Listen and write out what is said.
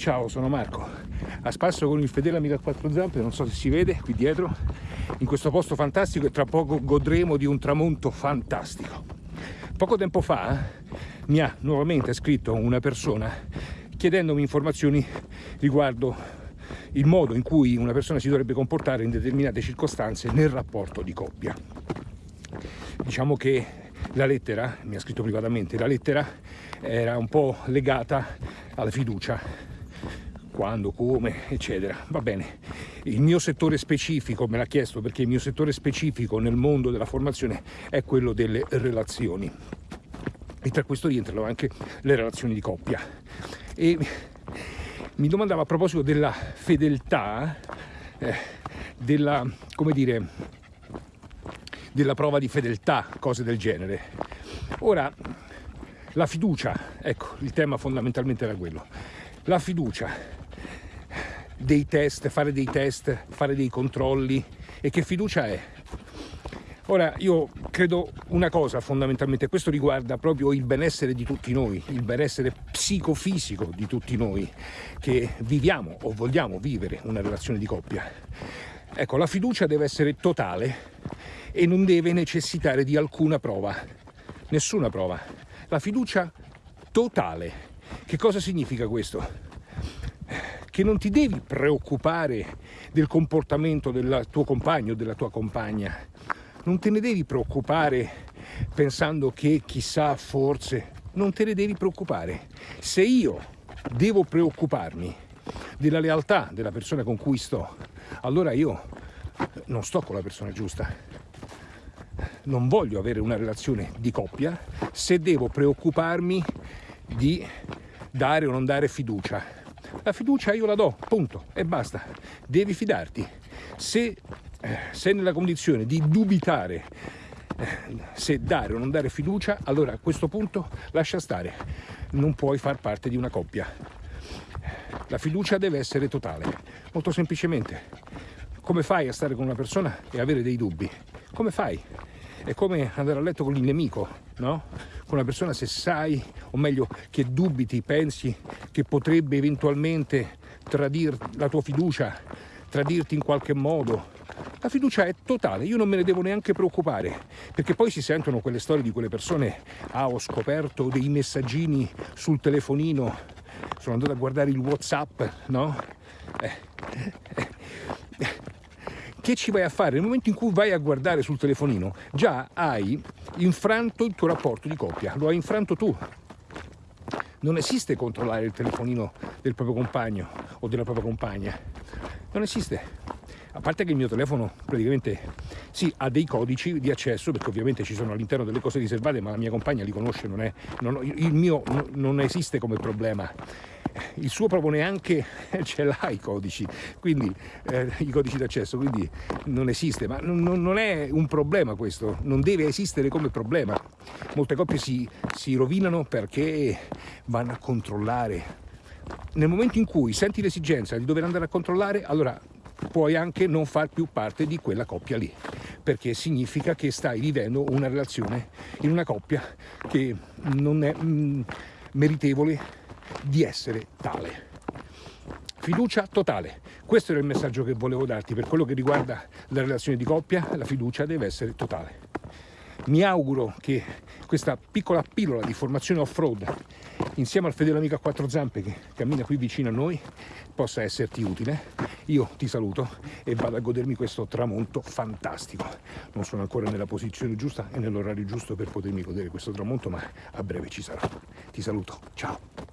Ciao, sono Marco, a spasso con il fedele amico a quattro zampe, non so se si vede qui dietro, in questo posto fantastico e tra poco godremo di un tramonto fantastico. Poco tempo fa mi ha nuovamente scritto una persona chiedendomi informazioni riguardo il modo in cui una persona si dovrebbe comportare in determinate circostanze nel rapporto di coppia. Diciamo che la lettera, mi ha scritto privatamente, la lettera era un po' legata alla fiducia quando, come, eccetera. Va bene, il mio settore specifico, me l'ha chiesto perché il mio settore specifico nel mondo della formazione è quello delle relazioni e tra questo rientrano anche le relazioni di coppia. E mi domandava a proposito della fedeltà, eh, della, come dire, della prova di fedeltà, cose del genere. Ora, la fiducia, ecco, il tema fondamentalmente era quello. La fiducia dei test, fare dei test, fare dei controlli e che fiducia è? Ora, io credo una cosa fondamentalmente, questo riguarda proprio il benessere di tutti noi, il benessere psicofisico di tutti noi che viviamo o vogliamo vivere una relazione di coppia. Ecco, la fiducia deve essere totale e non deve necessitare di alcuna prova, nessuna prova. La fiducia totale. Che cosa significa questo? Che non ti devi preoccupare del comportamento del tuo compagno o della tua compagna, non te ne devi preoccupare pensando che chissà forse, non te ne devi preoccupare. Se io devo preoccuparmi della lealtà della persona con cui sto, allora io non sto con la persona giusta. Non voglio avere una relazione di coppia se devo preoccuparmi di dare o non dare fiducia la fiducia io la do, punto, e basta. Devi fidarti. Se eh, sei nella condizione di dubitare eh, se dare o non dare fiducia, allora a questo punto lascia stare. Non puoi far parte di una coppia. La fiducia deve essere totale, molto semplicemente. Come fai a stare con una persona e avere dei dubbi? Come fai? È come andare a letto con il nemico, no? Con una persona se sai, o meglio, che dubiti, pensi che potrebbe eventualmente tradire la tua fiducia, tradirti in qualche modo. La fiducia è totale, io non me ne devo neanche preoccupare, perché poi si sentono quelle storie di quelle persone, ah ho scoperto dei messaggini sul telefonino, sono andato a guardare il Whatsapp, no? Eh, eh, che ci vai a fare? Nel momento in cui vai a guardare sul telefonino, già hai infranto il tuo rapporto di coppia, lo hai infranto tu. Non esiste controllare il telefonino del proprio compagno o della propria compagna. Non esiste. A parte che il mio telefono praticamente sì, ha dei codici di accesso, perché ovviamente ci sono all'interno delle cose riservate, ma la mia compagna li conosce, non è, non, il mio non esiste come problema il suo proprio neanche ce l'ha i codici, quindi eh, i codici d'accesso, quindi non esiste, ma non, non, è un problema questo, non deve esistere come problema. Molte coppie si, si rovinano perché vanno a controllare. Nel momento in cui senti l'esigenza di dover andare a controllare, allora puoi anche non far più parte di quella coppia lì perché significa che stai vivendo una relazione in una coppia che non è mm, meritevole di essere tale. Fiducia totale. Questo era il messaggio che volevo darti per quello che riguarda la relazione di coppia, la fiducia deve essere totale. Mi auguro che questa piccola pillola di formazione off-road insieme al fedele amico a quattro zampe che cammina qui vicino a noi possa esserti utile. Io ti saluto e vado a godermi questo tramonto fantastico. Non sono ancora nella posizione giusta e nell'orario giusto per potermi godere questo tramonto, ma a breve ci sarò. Ti saluto, ciao!